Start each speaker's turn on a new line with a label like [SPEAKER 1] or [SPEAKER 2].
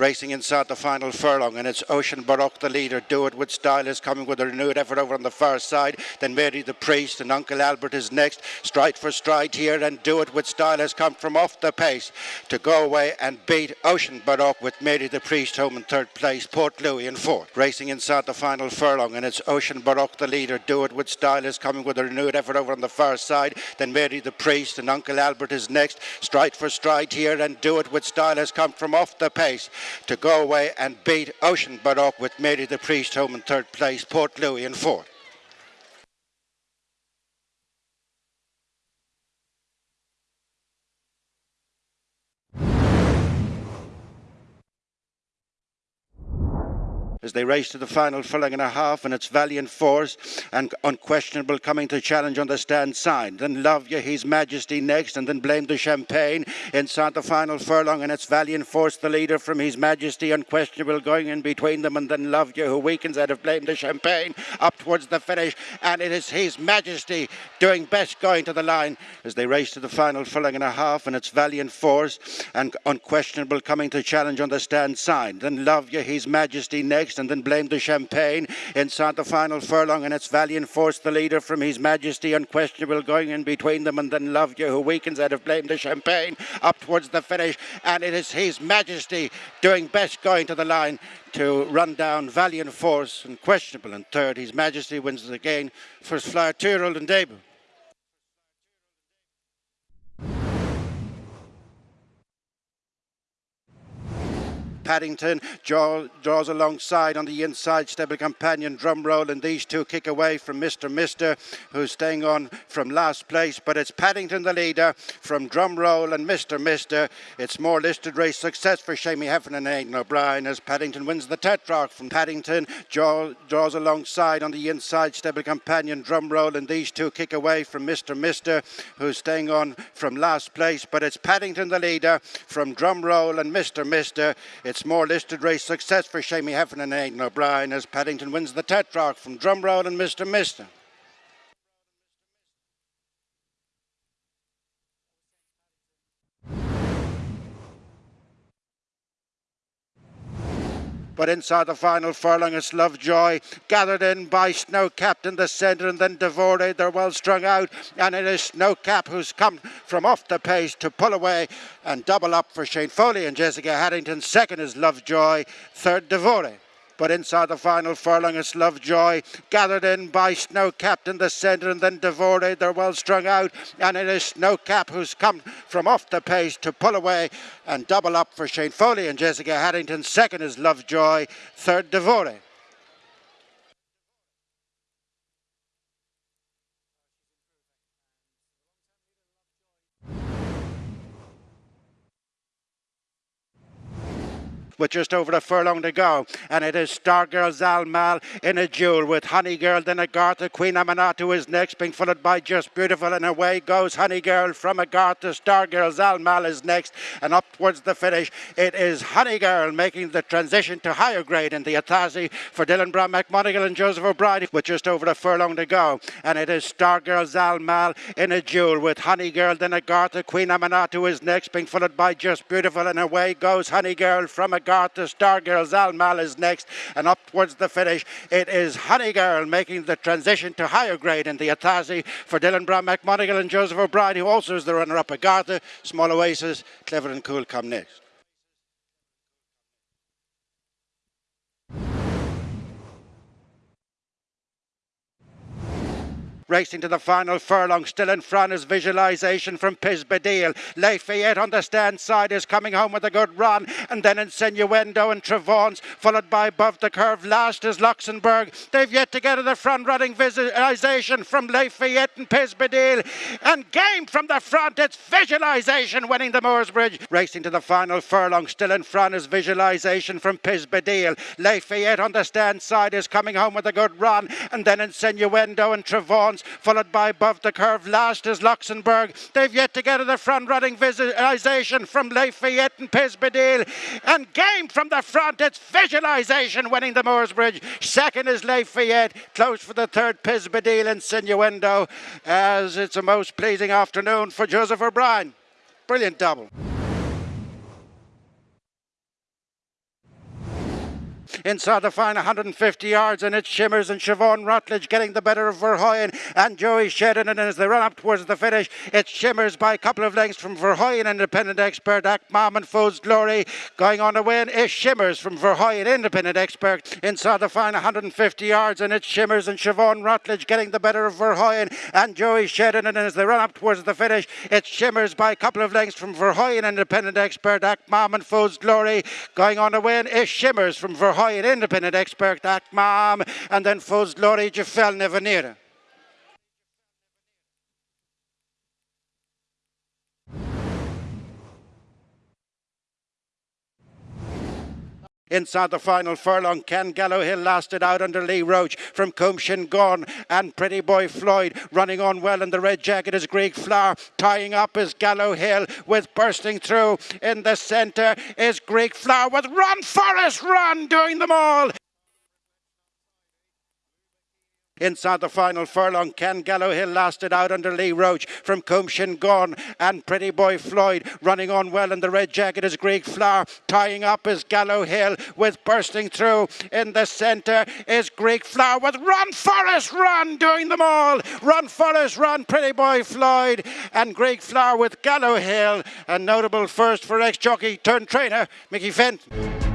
[SPEAKER 1] Racing inside the final furlong, and it's Ocean Baroque, the leader. Do it with style is coming with a renewed effort over on the far side. Then Mary the Priest and Uncle Albert is next. Stride for stride here, and Do it with style has come from off the pace to go away and beat Ocean Baroque with Mary the Priest home in third place. Port Louis in fourth. Racing inside the final furlong, and it's Ocean Baroque, the leader. Do it with style is coming with a renewed effort over on the far side. Then Mary the Priest and Uncle Albert is next. Stride for stride here, and Do it with style has come from off the pace to go away and beat Ocean Baroque with Mary the Priest home in third place, Port Louis in fourth. As they race to the final furlong and a half, and it's Valiant Force and Unquestionable coming to challenge on the stand side. Then Love You, His Majesty next, and then Blame the Champagne inside the final furlong, and it's Valiant Force, the leader from His Majesty, Unquestionable going in between them, and then Love You, who weakens out of Blame the Champagne up towards the finish, and it is His Majesty doing best going to the line as they race to the final furlong and a half, and it's Valiant Force and Unquestionable coming to challenge on the stand side. Then Love You, His Majesty next and then blame the champagne inside the final furlong. And it's Valiant Force the leader from His Majesty unquestionable going in between them. And then Love You who weakens out of blame the champagne up towards the finish. And it is His Majesty doing best going to the line to run down Valiant Force and questionable in third His Majesty wins again first flyer two year old and debut Paddington draw, draws alongside on the inside stable companion Drumroll and these two kick away from Mr. Mister who's staying on from last place but it's Paddington the leader from Drumroll and Mr. Mister it's more listed race success for Seamie Heffernan and Aidan O'Brien as Paddington wins the Tetrarch from Paddington draw, draws alongside on the inside stable companion Drumroll and these two kick away from Mr. Mister who's staying on from last place but it's Paddington the leader from Drumroll and Mr. Mister it's it's more listed race success for Seamie Heffernan and Aidan O'Brien as Paddington wins the Tetrarch from Drumroll and Mr. Mister. But inside the final furlong, it's Lovejoy, gathered in by Snowcap in the centre, and then Devore. They're well strung out, and it is Snowcap who's come from off the pace to pull away and double up for Shane Foley and Jessica Harrington. Second is Lovejoy, third Devore but inside the final furlong it's Lovejoy, gathered in by Snowcap in the centre and then Devore, they're well strung out and it is Snowcap who's come from off the pace to pull away and double up for Shane Foley and Jessica Harrington. Second is Lovejoy, third Devore. With just over a furlong to go. And it is Stargirl Zalmal in a duel with Honey Girl, then Agartha. Queen Amanatu is next, being followed by Just Beautiful. And away goes Honey Girl from Agartha. Stargirl Zalmal is next. And up towards the finish, it is Honey Girl making the transition to higher grade in the Athasi for Dylan Browne McMonagle and Joseph O'Brien with just over a furlong to go. And it is Stargirl Zalmal in a duel with Honey Girl, then Agartha. Queen Amanatu is next, being followed by Just Beautiful. And away goes Honey Girl from Agartha. Garta Stargirl Zalmal is next, and up towards the finish, it is Honey Girl making the transition to higher grade in the Athasi for Dylan Browne McMonagle and Joseph O'Brien, who also is the runner-up at Garta. Small Oasis, Clever and Cool come next. Racing to the final furlong. Still in front is Visualization from Pisbadil. Lafayette on the stand side is coming home with a good run. And then Insinuendo and Trevons, followed by above the curve. Last is Luxembourg. They've yet to get to the front running Visualization from Lafayette and Pisbadil. And game from the front. It's Visualization winning the Mooresbridge. Racing to the final furlong. Still in front is Visualization from Pisbadil. Lafayette on the stand side is coming home with a good run. And then Insinuendo and Trevons followed by above the curve. Last is Luxembourg. They've yet to get to the front running visualization from Lafayette and Pisbadil. And game from the front, it's visualization winning the Mooresbridge. Second is Lafayette. Close for the third, Pisbadil and. As it's a most pleasing afternoon for Joseph O'Brien. Brilliant double. Inside the final 150 yards, and it Shimmers and Siobhan Rutledge getting the better of Verhoyen and Joey Sheridan. And as they run up towards the finish, it Shimmers by a couple of lengths from Verhoyen, independent expert, Akmam and Foes Glory. Going on to win is Shimmers from Verhoyen, independent expert, inside the final 150 yards, and it Shimmers and Siobhan Rutledge getting the better of Verhoyen and Joey Sheridan. And as they run up towards the finish, it Shimmers by a couple of lengths from Verhoyen, independent expert, Akmam and Foes Glory. Going on to win is Shimmers from Verhoyen, independent expert, Akmam, and then Foes Glory, Jafel Nevanir. Inside the final furlong, Ken Gallowhill lasted out under Leigh Roche from Coomshin Gone and Pretty Boy Floyd running on well in the red jacket is Greek Flower. Tying up is Gallowhill with bursting through in the centre is Greek Flower with Run Forest Run doing them all. Inside the final furlong, Ken Gallowhill lasted out under Leigh Roche from Coomshin Gone and Pretty Boy Floyd running on well in the red jacket is Greek Flower. Tying up is Gallowhill with bursting through in the centre is Greek Flower with Run Forest Run doing them all. Run Forest Run, Pretty Boy Floyd and Greek Flower with Gallow Hill. A notable first for ex-jockey turned trainer Mickey Fenton.